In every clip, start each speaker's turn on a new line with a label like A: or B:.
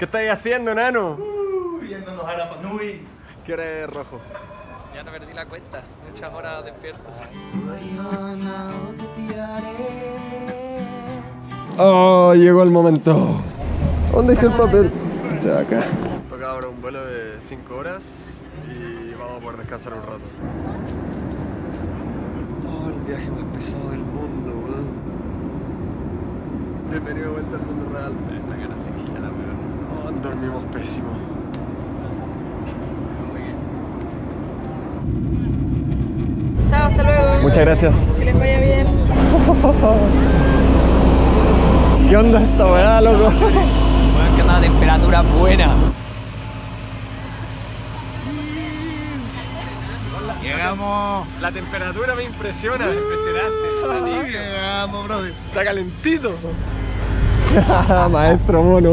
A: ¿Qué estáis haciendo, nano?
B: Viéndonos a Rapa Nui.
A: ¿Qué hora es rojo?
C: Ya no perdí la cuenta, muchas horas despierto.
A: Oh, llegó el momento. ¿Dónde está el papel? Está acá. Toca ahora un vuelo de 5 horas y vamos a poder descansar un rato. Oh, el viaje más pesado del mundo, weón. Bienvenido de vuelta al mundo real.
C: Esta cara sí que ya la veo.
A: Oh, dormimos pésimo.
D: Chao, hasta luego.
A: Muchas gracias.
D: Que les vaya bien.
A: ¿Qué onda esta weá, loco?
C: Bueno, que una temperatura buena.
B: Llegamos.
A: La temperatura me impresiona.
C: Impresionante.
B: Llegamos, brother.
A: Está calentito. Maestro mono,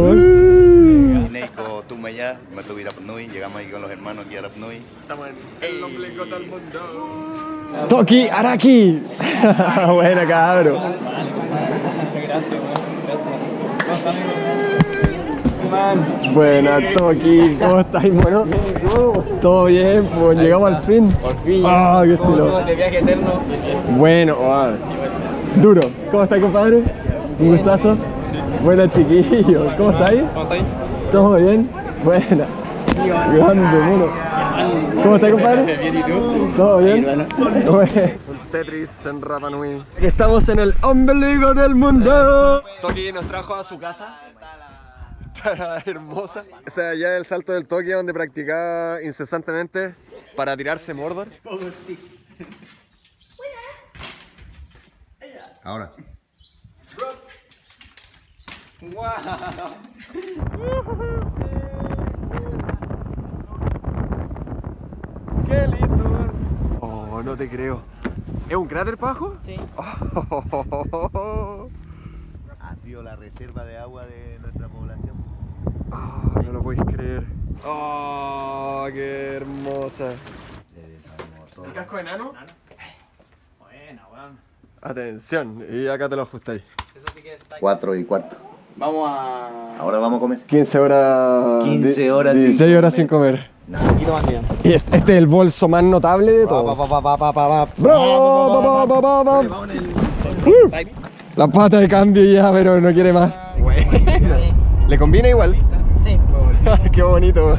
A: weón.
B: Neiko, Tumaya, me tuve a Rapa Nui. Llegamos aquí con los hermanos aquí a Nui.
A: Estamos en el ombligo del mundo. Toki Araki. Buena, cabro.
C: Muchas gracias. Gracias.
A: Buena, Toki. ¿Cómo estáis, mono? Todo bien, pues llegamos al fin.
C: Por fin.
A: Ah, qué estilo.
C: Ese viaje eterno.
A: Bueno, ah, duro. ¿Cómo estáis, compadre? Un gustazo. Buena, chiquillo. ¿Cómo estáis?
C: ¿Cómo estáis?
A: ¿Todo bien? Buena. Grande, mono. ¿Cómo estás, compadre?
C: Bien, ¿y tú?
A: ¿Todo bien? Un Tetris en Rapa Nui. Estamos en el ombligo del mundo. Toki nos trajo a su casa. Está hermosa. O sea, ya el salto del Toki donde practicaba incesantemente para tirarse Mordor.
B: Ahora.
A: ¡Qué lindo! Oh, no te creo. ¿Es un cráter pajo?
C: Sí.
B: Ha sido la reserva de agua de nuestra población.
A: Oh, no lo podéis creer. Oh, qué hermosa. ¿El casco enano?
C: Buena, weón.
A: Atención, y acá te lo ajustáis.
C: Eso sí que está.
B: 4 y cuarto.
C: Vamos a.
B: Ahora vamos a comer.
A: 15 horas.
B: 15 horas sin
A: 16 horas sin comer.
C: Un poquito más bien.
A: Y este este es el bolso más notable de todos. Uh. La pata de cambio ya, pero no quiere más. ¿Le combina igual?
C: Sí.
A: Qué bonito.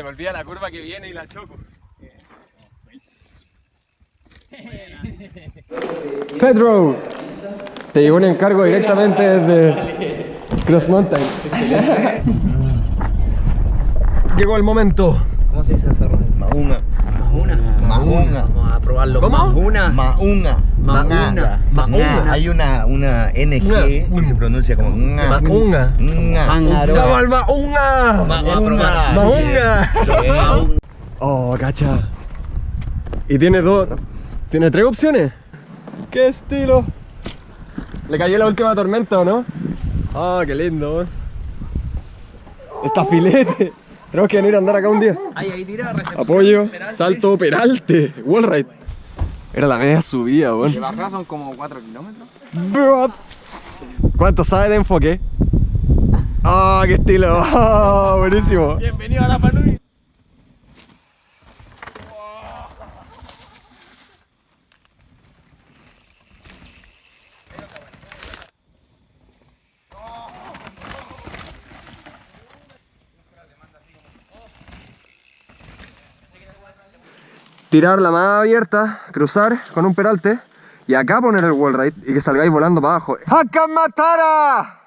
A: Se me olvida la curva que viene y la choco. Pedro, te llegó un encargo directamente desde Cross Mountain. Llegó el momento.
C: ¿Cómo se dice ese?
B: Maunga.
C: Mahuna.
B: Mahunga.
C: Vamos a probarlo.
A: ¿Cómo?
C: Mahuna.
B: Maunga.
C: Maunga.
B: Maunga. Hay una, una NG que se pronuncia como nga.
A: Maunga.
B: Nga.
C: Mangaro.
A: ¡Vamos al Maunga!
B: Maunga.
A: Maunga.
C: Mahuna.
A: Oh, cacha. Y tiene dos. Tiene tres opciones. ¡Qué estilo! Le cayó la última tormenta, ¿o no? Ah, qué lindo. eh. Está filete. Tenemos que venir a andar acá un día.
C: Ahí, ahí tira, recepción.
A: Apoyo,
C: Peralte.
A: salto, peralte, wallride. Era la media subida,
C: De
A: weón.
C: bajada son como 4 kilómetros.
A: ¿Cuánto sabe de enfoque? ¡Ah, qué estilo! Ah, buenísimo.
C: Bienvenido a la Panui.
A: Tirar la más abierta, cruzar con un peralte y acá poner el wallride y que salgáis volando para abajo. ¡Hakamatara!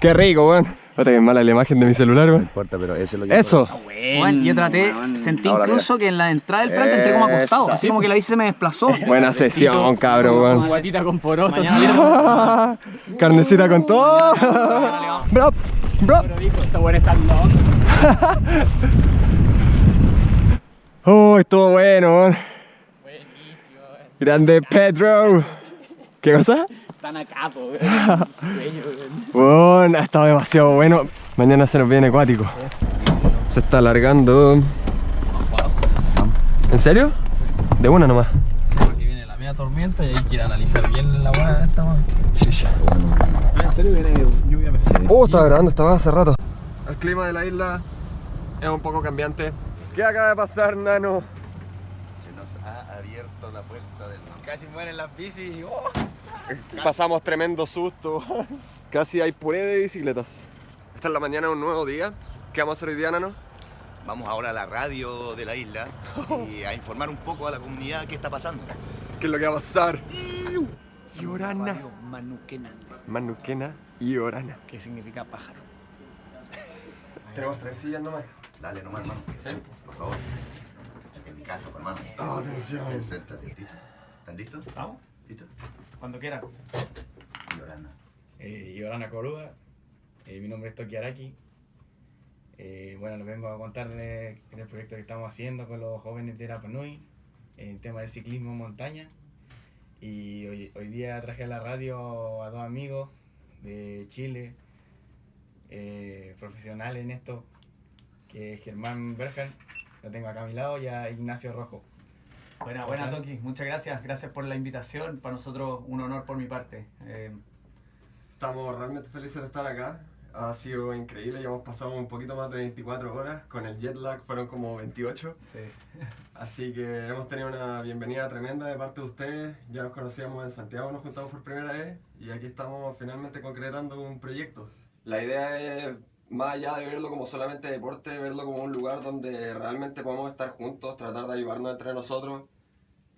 A: Qué rico, weón. Otra que mala la imagen de mi celular,
B: No
A: weón.
B: importa, pero eso es lo que
A: Eso.
C: Bueno, yo traté, sentí
B: Ahora,
C: incluso que en la entrada del plante entré como acostado, así como que la bici se me desplazó.
A: Buena sesión, cabrón, weón.
C: Guatita con porotos.
A: Carnecita con todo. Bro, bro.
C: Está bueno estar loco.
A: Oh, estuvo bueno, weón. Grande Pedro. ¿Qué cosa?
C: Están acá, po,
A: Bueno, ha estado demasiado bueno. Mañana se nos viene acuático. Se está alargando. ¿En serio? De una nomás.
E: Porque viene la media tormenta y hay que ir a analizar bien la buena de esta mano. En serio viene lluvia pesada.
A: Oh, estaba grabando, estaba hace rato. El clima de la isla es un poco cambiante. ¿Qué acaba de pasar, nano?
B: Se nos ha abierto la puerta del mar.
C: Casi mueren las bicis.
A: Pasamos tremendo susto. Casi hay puré de bicicletas. Esta es la mañana de un nuevo día. ¿Qué vamos a hacer hoy día, nano?
B: Vamos ahora a la radio de la isla y a informar un poco a la comunidad qué está pasando.
A: ¿Qué es lo que va a pasar? Y Orana.
C: Manuquena,
A: Manuquena y Orana.
C: que significa pájaro.
A: Tenemos tres sillas nomás.
B: Dale nomás, hermano. Por favor. En mi casa, hermano.
A: Oh, atención.
B: Ven, Siéntate, ¿listo? ¿Están listos? ¿Listo?
E: Cuando quieran.
B: Llorando.
E: Eh, Yorana Corúa, eh, mi nombre es Toki Araki. Eh, bueno, les vengo a contar de- del proyecto que estamos haciendo con los jóvenes de Rapa Nui en tema del ciclismo en montaña. Y hoy, hoy día traje a la radio a dos amigos de Chile, eh, profesionales en esto, que es Germán Berjan, lo tengo acá a mi lado, y a Ignacio Rojo.
F: Buena, buena Toki, muchas gracias, gracias por la invitación, para nosotros un honor por mi parte. Eh,
A: Estamos realmente felices de estar acá. Ha sido increíble, ya hemos pasado un poquito más de 24 horas. Con el jet lag fueron como 28.
F: sí.
A: Así que hemos tenido una bienvenida tremenda de parte de ustedes. Ya nos conocíamos en Santiago, nos juntamos por primera vez y aquí estamos finalmente concretando un proyecto. La idea es, más allá de verlo como solamente deporte, verlo como un lugar donde realmente podemos estar juntos, tratar de ayudarnos entre nosotros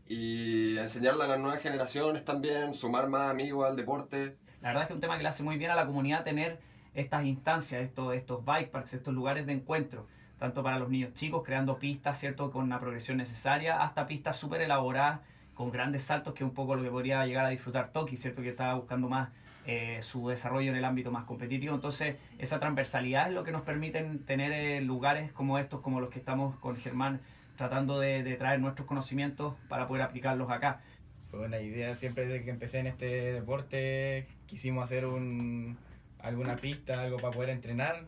A: y enseñarle a las nuevas generaciones también, sumar más amigos al deporte.
F: La verdad es que es un tema que le hace muy bien a la comunidad tener estas instancias, estos, estos bike parks, estos lugares de encuentro, tanto para los niños chicos, creando pistas, ¿cierto? Con la progresión necesaria, hasta pistas súper elaboradas, con grandes saltos, que es un poco lo que podría llegar a disfrutar Toki, ¿cierto? Que estaba buscando más eh, su desarrollo en el ámbito más competitivo. Entonces, esa transversalidad es lo que nos permiten tener eh, lugares como estos, como los que estamos con Germán, tratando de, de traer nuestros conocimientos para poder aplicarlos acá.
E: Fue una idea siempre desde que empecé en este deporte. Quisimos hacer un, alguna pista, algo para poder entrenar,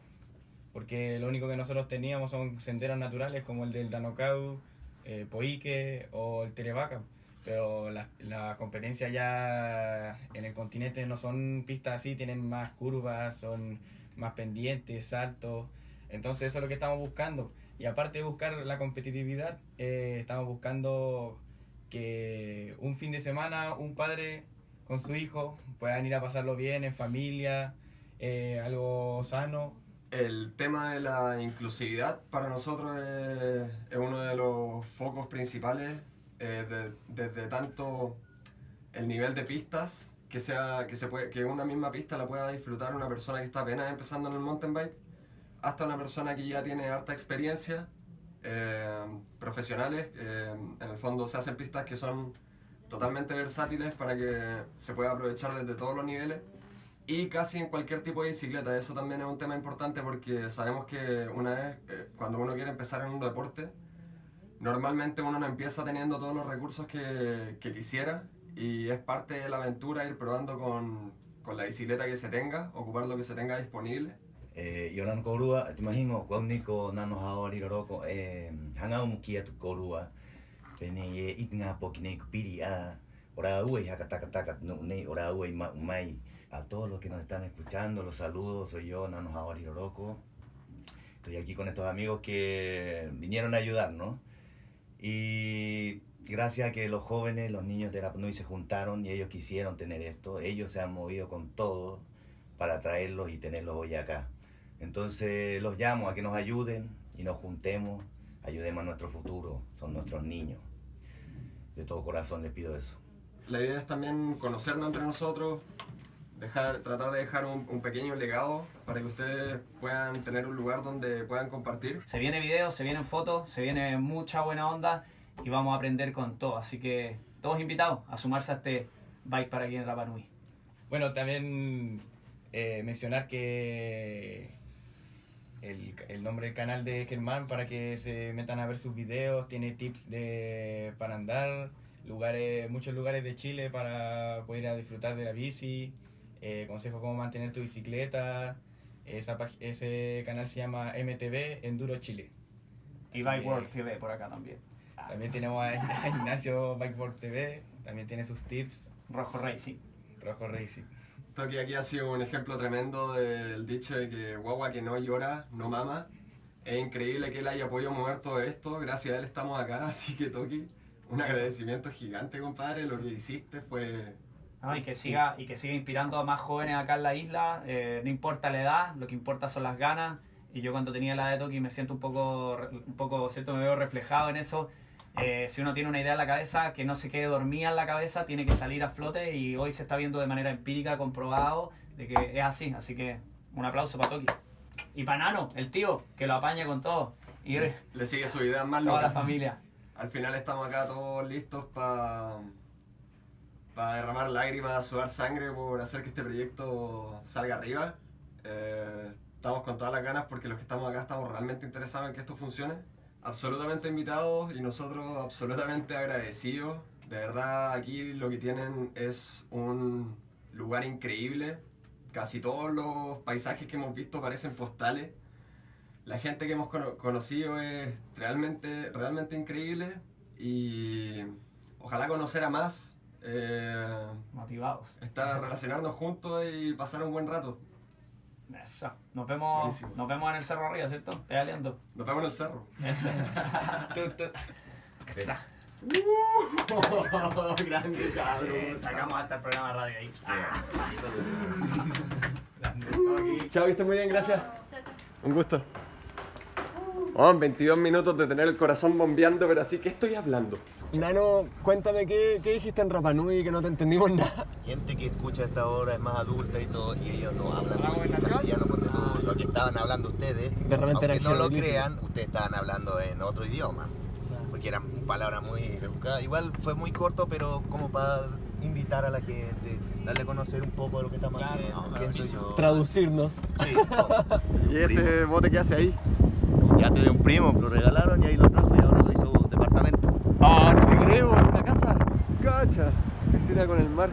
E: porque lo único que nosotros teníamos son senderos naturales como el del Danocau, eh, Poique o el Terevaca. Pero las la competencias ya en el continente no son pistas así, tienen más curvas, son más pendientes, saltos. Entonces eso es lo que estamos buscando. Y aparte de buscar la competitividad, eh, estamos buscando que un fin de semana un padre con su hijo puedan ir a pasarlo bien en familia, eh, algo sano.
A: El tema de la inclusividad para nosotros es, es uno de los focos principales, eh, de- desde tanto el nivel de pistas, que, sea, que, se puede, que una misma pista la pueda disfrutar una persona que está apenas empezando en el mountain bike, hasta una persona que ya tiene harta experiencia, eh, profesionales, eh, en el fondo se hacen pistas que son totalmente versátiles para que se pueda aprovechar desde todos los niveles y casi en cualquier tipo de bicicleta. Eso también es un tema importante porque sabemos que una vez, eh, cuando uno quiere empezar en un deporte, normalmente uno no empieza teniendo todos los recursos que, que quisiera y es parte de la aventura ir probando con, con la bicicleta que se tenga, ocupar lo que se tenga disponible.
B: Eh, Yoran korua, te imagino, cuando nano haori roroko, eh, hangau mukia tu korua, tene ye itnga pokine kupiri a, ora ue hakataka no ne ora ma umai. A todos los que nos están escuchando, los saludos, soy yo, Nano Haori. Estoy aquí con estos amigos que vinieron a ayudarnos. Y gracias a que los jóvenes, los niños de Rap Nui se juntaron y ellos quisieron tener esto, ellos se han movido con todo para traerlos y tenerlos hoy acá. Entonces los llamo a que nos ayuden y nos juntemos, ayudemos a nuestro futuro, son nuestros niños. De todo corazón les pido eso.
A: La idea es también conocernos entre nosotros, dejar, tratar de dejar un, un pequeño legado para que ustedes puedan tener un lugar donde puedan compartir.
F: Se viene video, se vienen fotos, se viene mucha buena onda y vamos a aprender con todo. Así que todos invitados a sumarse a este bike para aquí en Rapa Nui.
E: Bueno, también eh, mencionar que el, el nombre del canal de Germán para que se metan a ver sus videos, tiene tips de, para andar, lugares, muchos lugares de Chile para poder ir a disfrutar de la bici, eh, consejos cómo mantener tu bicicleta. Esa, ese canal se llama MTV Enduro Chile.
F: Y
E: Así
F: Bike
E: que
F: World TV por acá también.
E: También tenemos a, a Ignacio Bikeboard TV, también tiene sus tips,
F: Rojo Racing.
E: Rojo Racing.
A: Toki aquí ha sido un ejemplo tremendo del dicho de que guagua que no llora, no mama. Es increíble que él haya podido mover todo esto, gracias a él estamos acá, así que Toki, un agradecimiento gigante compadre, lo que hiciste fue...
F: ¿no? Y, que siga, y que siga inspirando a más jóvenes acá en la isla. eh, no importa la edad, lo que importa son las ganas. Y yo cuando tenía la de Toki me siento un poco, un poco, ¿cierto? Me veo reflejado en eso. Eh, si uno tiene una idea en la cabeza, que no se quede dormida en la cabeza, tiene que salir a flote y hoy se está viendo de manera empírica, comprobado, de que es así. Así que un aplauso para Toki. Y para Nano, el tío, que lo apaña con todo. Y
A: Le, le sigue su idea más
F: toda la familia.
A: Al final estamos acá todos listos para derramar lágrimas, sudar sangre por hacer que este proyecto salga arriba. Eh, estamos con todas las ganas porque los que estamos acá estamos realmente interesados en que esto funcione. Absolutamente invitados y nosotros absolutamente agradecidos. De verdad aquí lo que tienen es un lugar increíble. Casi todos los paisajes que hemos visto parecen postales. La gente que hemos cono- conocido es realmente, realmente increíble y ojalá conocer a más, eh,
F: Motivados.
A: estar, relacionarnos juntos y pasar un buen rato.
F: Eso. Nos vemos,
A: Buenísimo.
F: nos vemos en el cerro arriba, ¿cierto? Pedaleando.
A: Nos vemos en el cerro.
F: Eso.
E: Tú- tú-
F: Esa.
A: Grande cabrón.
F: Eh, sacamos hasta el programa de radio ahí.
A: Chao, que estés muy bien, gracias.
D: Chao, chao.
A: Un gusto. Oh, 22 minutos de tener el corazón bombeando, pero así, ¿qué estoy hablando? Nano, cuéntame qué, qué dijiste en Rapanui que no te entendimos nada.
B: Gente que escucha esta hora es más adulta y todo, y ellos no hablan muy bien castellano, ponte tú, lo que estaban hablando ustedes.
A: De repente era
B: Aunque no lo crean, ustedes estaban hablando en otro idioma, porque eran palabras muy rebuscadas. Igual fue muy corto, pero como para invitar a la gente, darle a conocer un poco de lo que estamos
F: Claro,
B: haciendo,
F: no,
B: quién soy yo.
A: Traducirnos.
B: Sí, todo.
A: ¿Y ese bote que hace ahí?
B: Ya te de un primo, lo regalaron y ahí lo trajo y ahora lo hizo departamento.
A: ¡Ah, ¿Una casa? Cacha, piscina con el mar.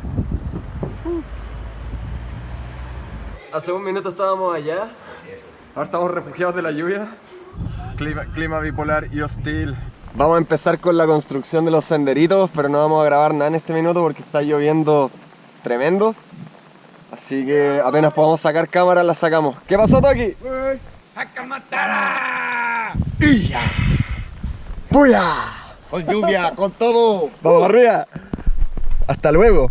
A: Hace un minuto estábamos allá. Ahora estamos refugiados de la lluvia. Clima, clima bipolar y hostil. Vamos a empezar con la construcción de los senderitos, pero no vamos a grabar nada en este minuto porque está lloviendo tremendo. Así que apenas podamos sacar cámara, la sacamos. ¿Qué pasó, Toki? ¡Ya! ¡Puya!
B: Con lluvia, con todo.
A: ¡Vamos arriba! ¡Hasta luego!